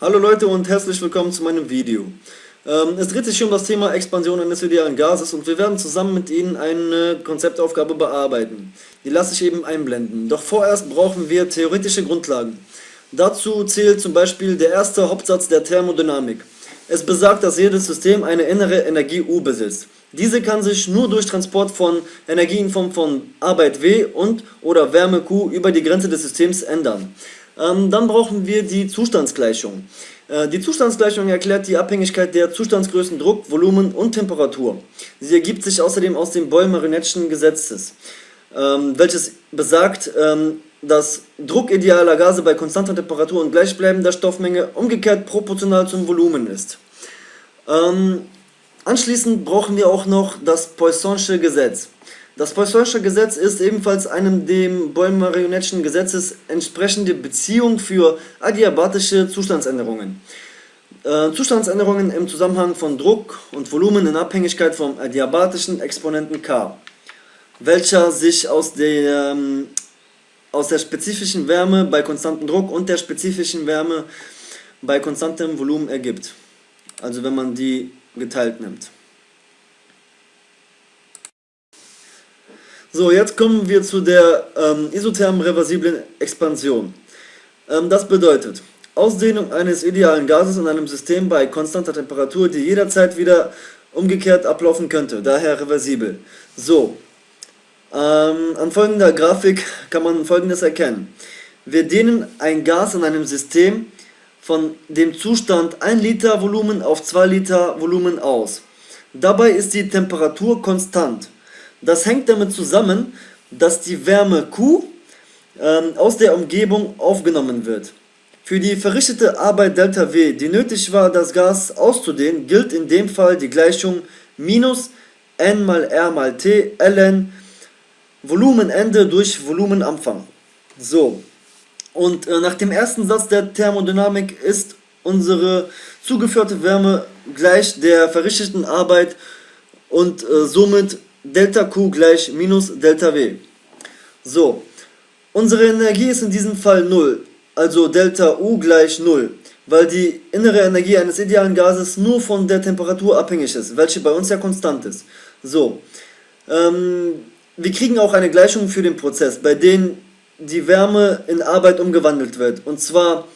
Hallo Leute und herzlich willkommen zu meinem Video. Ähm, es dreht sich um das Thema Expansion eines idealen Gases und wir werden zusammen mit Ihnen eine Konzeptaufgabe bearbeiten. Die lasse ich eben einblenden. Doch vorerst brauchen wir theoretische Grundlagen. Dazu zählt zum Beispiel der erste Hauptsatz der Thermodynamik. Es besagt, dass jedes System eine innere Energie U besitzt. Diese kann sich nur durch Transport von Energie in Form von Arbeit W und oder Wärme Q über die Grenze des Systems ändern. Ähm, dann brauchen wir die Zustandsgleichung. Äh, die Zustandsgleichung erklärt die Abhängigkeit der Zustandsgrößen Druck, Volumen und Temperatur. Sie ergibt sich außerdem aus dem Boyle-Marinette'schen Gesetzes, ähm, welches besagt, ähm, dass Druck idealer Gase bei konstanter Temperatur und gleichbleibender Stoffmenge umgekehrt proportional zum Volumen ist. Anschließend brauchen wir auch noch das Poisson'sche Gesetz. Das Poisson'sche Gesetz ist ebenfalls einem dem Boyle-Marionette'schen Gesetzes entsprechende Beziehung für adiabatische Zustandsänderungen. Äh, Zustandsänderungen im Zusammenhang von Druck und Volumen in Abhängigkeit vom adiabatischen Exponenten K, welcher sich aus der, ähm, aus der spezifischen Wärme bei konstantem Druck und der spezifischen Wärme bei konstantem Volumen ergibt. Also wenn man die geteilt nimmt. So, jetzt kommen wir zu der ähm, isothermen reversiblen Expansion. Ähm, das bedeutet, Ausdehnung eines idealen Gases in einem System bei konstanter Temperatur, die jederzeit wieder umgekehrt ablaufen könnte, daher reversibel. So, ähm, an folgender Grafik kann man folgendes erkennen. Wir dehnen ein Gas in einem System von dem Zustand 1 Liter Volumen auf 2 Liter Volumen aus. Dabei ist die Temperatur konstant. Das hängt damit zusammen, dass die Wärme Q ähm, aus der Umgebung aufgenommen wird. Für die verrichtete Arbeit ΔW, die nötig war, das Gas auszudehnen, gilt in dem Fall die Gleichung minus n mal r mal t ln Volumenende durch Volumenanfang. So, und äh, nach dem ersten Satz der Thermodynamik ist unsere zugeführte Wärme gleich der verrichteten Arbeit und äh, somit Delta Q gleich minus Delta W. So, unsere Energie ist in diesem Fall 0, also Delta U gleich 0, weil die innere Energie eines idealen Gases nur von der Temperatur abhängig ist, welche bei uns ja konstant ist. So, ähm, wir kriegen auch eine Gleichung für den Prozess, bei dem die Wärme in Arbeit umgewandelt wird. Und zwar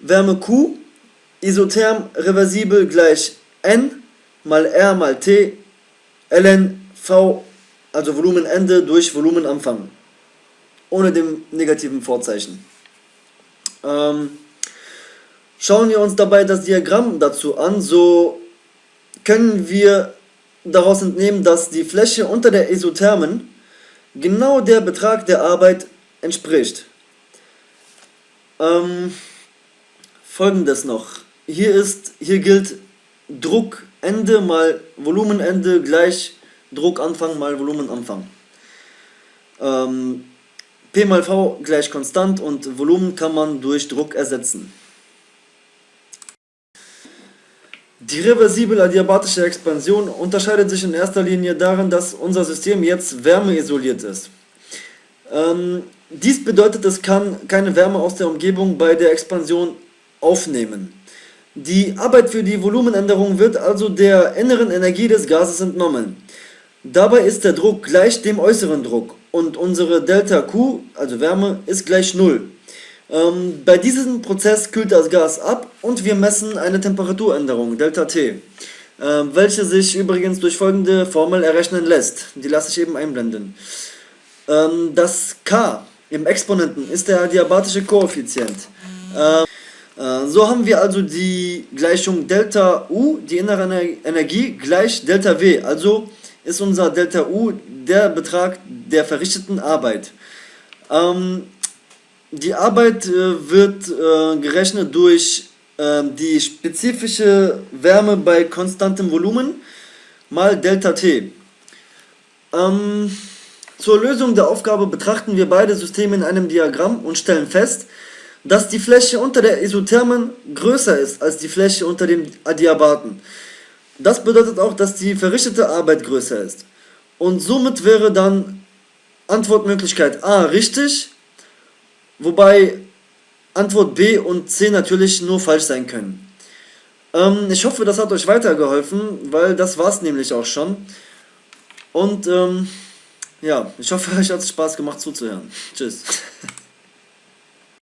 Wärme Q isotherm reversibel gleich N mal R mal T ln v, also Volumenende durch Volumenanfang, ohne dem negativen Vorzeichen. Ähm, schauen wir uns dabei das Diagramm dazu an, so können wir daraus entnehmen, dass die Fläche unter der Isothermen genau der Betrag der Arbeit entspricht. Ähm, Folgendes noch. Hier, ist, hier gilt Druckende mal Volumenende gleich Druckanfang mal Volumenanfang. Ähm, P mal V gleich konstant und Volumen kann man durch Druck ersetzen. Die reversible adiabatische Expansion unterscheidet sich in erster Linie darin, dass unser System jetzt wärmeisoliert ist. Ähm, dies bedeutet, es kann keine Wärme aus der Umgebung bei der Expansion aufnehmen. Die Arbeit für die Volumenänderung wird also der inneren Energie des Gases entnommen. Dabei ist der Druck gleich dem äußeren Druck und unsere Delta Q, also Wärme, ist gleich 0. Ähm, bei diesem Prozess kühlt das Gas ab und wir messen eine Temperaturänderung, Delta T, äh, welche sich übrigens durch folgende Formel errechnen lässt. Die lasse ich eben einblenden. Ähm, das K im Exponenten ist der adiabatische Koeffizient. Ähm, äh, so haben wir also die Gleichung Delta U, die innere Energie, gleich Delta W. Also ist unser Delta U der Betrag der verrichteten Arbeit. Ähm, die Arbeit äh, wird äh, gerechnet durch äh, die spezifische Wärme bei konstantem Volumen mal Delta T. Ähm, zur Lösung der Aufgabe betrachten wir beide Systeme in einem Diagramm und stellen fest, dass die Fläche unter der Isothermen größer ist als die Fläche unter dem Adiabaten. Das bedeutet auch, dass die verrichtete Arbeit größer ist. Und somit wäre dann Antwortmöglichkeit A richtig, wobei Antwort B und C natürlich nur falsch sein können. Ähm, ich hoffe, das hat euch weitergeholfen, weil das war es nämlich auch schon. Und ähm, ja, ich hoffe, euch hat es Spaß gemacht zuzuhören. Tschüss.